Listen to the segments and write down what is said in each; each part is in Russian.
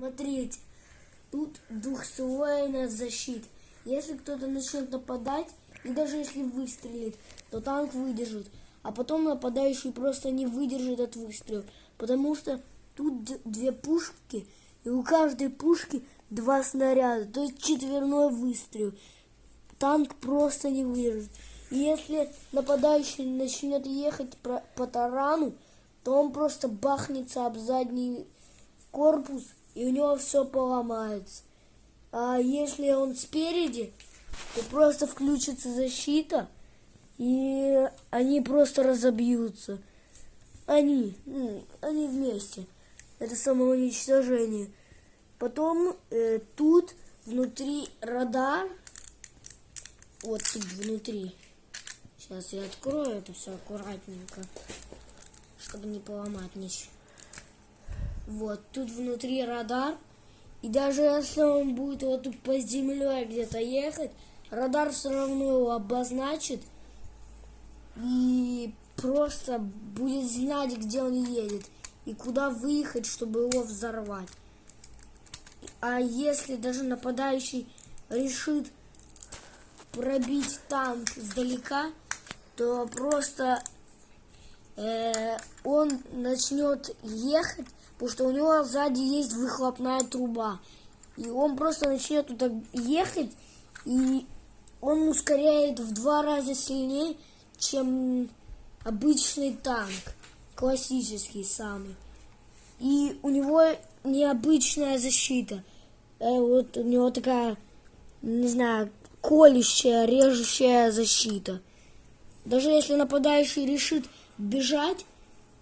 Смотрите, тут двухслойная защита. Если кто-то начнет нападать, и даже если выстрелит, то танк выдержит. А потом нападающий просто не выдержит от выстрела. Потому что тут две пушки, и у каждой пушки два снаряда. То есть четверной выстрел. Танк просто не выдержит. И если нападающий начнет ехать по тарану, то он просто бахнется об задний корпус и у него все поломается. А если он спереди, то просто включится защита, и они просто разобьются. Они, ну, они вместе. Это самоуничтожение. Потом э, тут внутри радар, вот тут внутри. Сейчас я открою это все аккуратненько, чтобы не поломать ничего. Вот, тут внутри радар. И даже если он будет вот тут по земле где-то ехать, радар все равно его обозначит. И просто будет знать, где он едет. И куда выехать, чтобы его взорвать. А если даже нападающий решит пробить танк сдалека, то просто э, он начнет ехать потому что у него сзади есть выхлопная труба. И он просто начнет туда ехать, и он ускоряет в два раза сильнее, чем обычный танк, классический самый. И у него необычная защита. Э, вот у него такая, не знаю, колющая, режущая защита. Даже если нападающий решит бежать,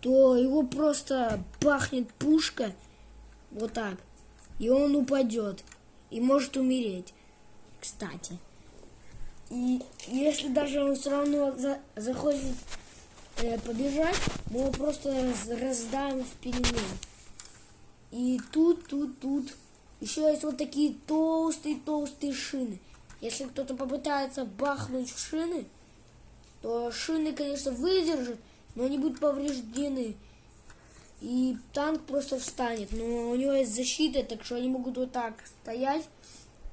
то его просто пахнет пушка вот так, и он упадет и может умереть, кстати. И если даже он все равно за, захочет э, побежать, мы его просто раз, раздаем в пельмень. И тут, тут, тут еще есть вот такие толстые-толстые шины. Если кто-то попытается бахнуть в шины, то шины, конечно, выдержат, но они будут повреждены. И танк просто встанет. Но у него есть защита, так что они могут вот так стоять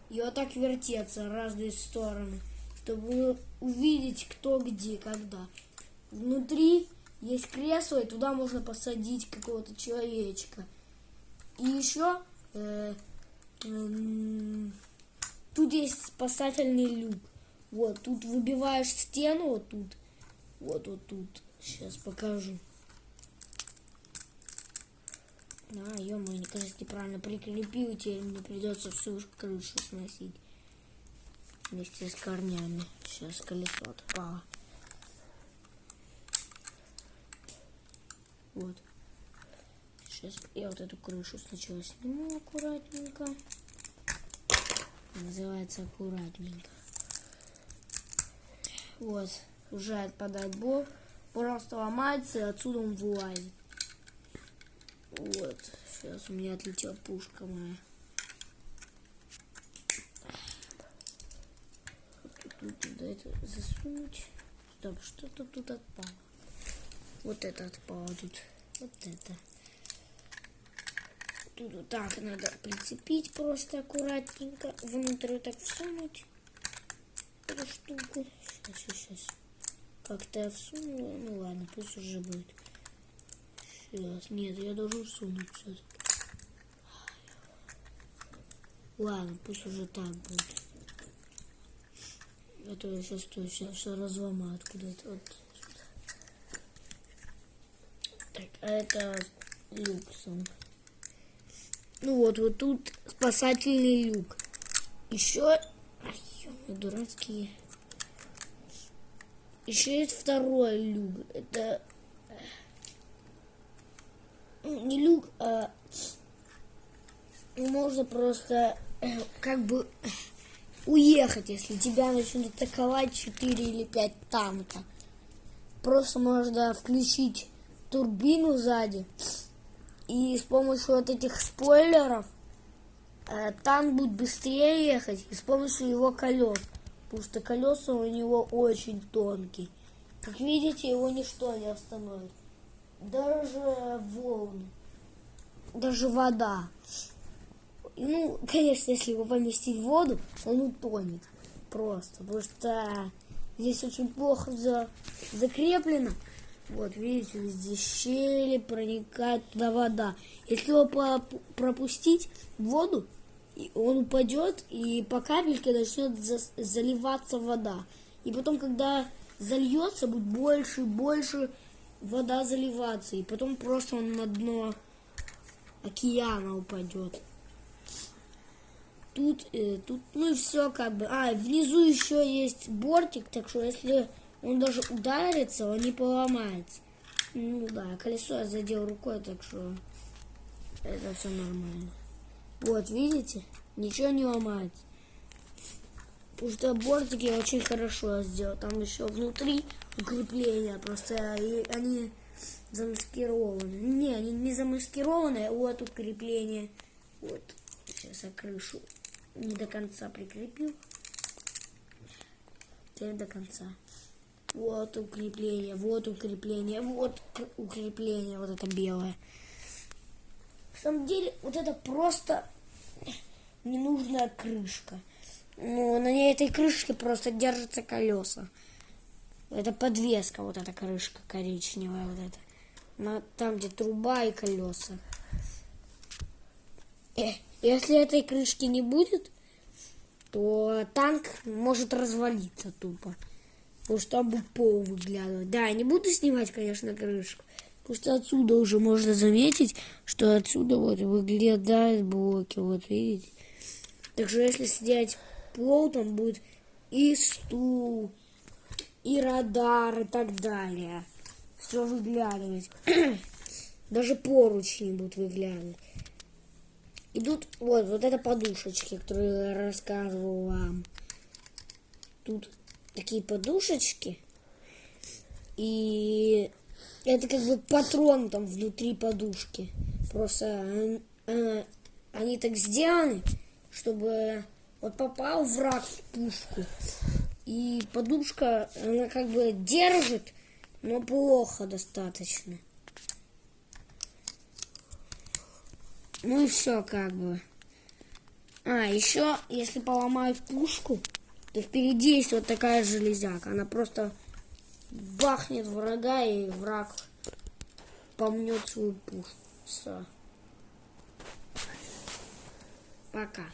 и вот так вертеться в разные стороны, чтобы увидеть, кто где, когда. Внутри есть кресло, и туда можно посадить какого-то человечка. И еще э, э, тут есть спасательный люк. Вот, тут выбиваешь стену, вот тут, вот, вот тут. Сейчас покажу. А, ё мне кажется, неправильно прикрепил, теперь мне придется всю крышу сносить. Вместе с корнями. Сейчас колесо отпало. Вот. Сейчас я вот эту крышу сначала сниму аккуратненько. Называется аккуратненько. Вот. Уже отпадает блок просто ломается, и отсюда он вылазит. Вот, сейчас у меня отлетела пушка моя. Тут туда это засунуть. Стоп, что-то тут отпало. Вот это отпало тут. Вот это. Тут вот так надо прицепить просто аккуратненько. Внутрь так всунуть эту штуку. Сейчас, сейчас. Как-то я всунула. Ну ладно, пусть уже будет. Сейчас. Нет, я должен всунуть все-таки. Ладно, пусть уже так будет. А то я сейчас точно все разломаю куда-то. Вот Так, а это люксом. Ну вот, вот тут спасательный люк. Еще... Ай, дурацкие. Еще есть второй люк. Это ну, не люк, а можно просто э, как бы уехать, если тебя начнут атаковать 4 или 5 танка. Просто можно включить турбину сзади. И с помощью вот этих спойлеров э, танк будет быстрее ехать. И с помощью его колес потому что колеса у него очень тонкие. Как видите, его ничто не остановит. Даже волны, даже вода. ну, конечно, если его поместить в воду, он утонет просто, потому что здесь очень плохо за, закреплено. Вот, видите, везде щели, проникает туда вода. Если его пропустить в воду, и он упадет, и по капельке начнет за- заливаться вода. И потом, когда зальется, будет больше и больше вода заливаться. И потом просто он на дно океана упадет. Тут, э, тут, ну и все как бы. А, внизу еще есть бортик, так что если он даже ударится, он не поломается. Ну да, колесо я задел рукой, так что это все нормально. Вот, видите? Ничего не ломается. Потому что бортики очень хорошо сделал. Там еще внутри укрепления. Просто они замаскированы. Не, они не замаскированы. Вот укрепление. Вот. Сейчас я крышу не до конца прикрепил. Теперь до конца. Вот укрепление, вот укрепление, вот укрепление, вот это белое. На самом деле, вот это просто ненужная крышка. Ну, на этой крышке просто держатся колеса. Это подвеска, вот эта крышка коричневая, вот эта. На, там, где труба и колеса. Э, если этой крышки не будет, то танк может развалиться тупо. Потому что там будет пол выглядывать. Да, я не буду снимать, конечно, крышку. Потому что отсюда уже можно заметить, что отсюда вот выглядят блоки. Вот видите? Так что если снять пол, там будет и стул, и радар, и так далее. Все выглядывать. Даже поручни будут выглядывать. Идут вот, вот это подушечки, которые я рассказывал вам. Тут такие подушечки. И это как бы патрон там внутри подушки. Просто э, они так сделаны, чтобы вот попал враг в пушку. И подушка, она как бы держит, но плохо достаточно. Ну и все как бы. А, еще, если поломают пушку, то впереди есть вот такая железяка. Она просто бахнет врага, и враг помнет свою пушку. Все. Пока.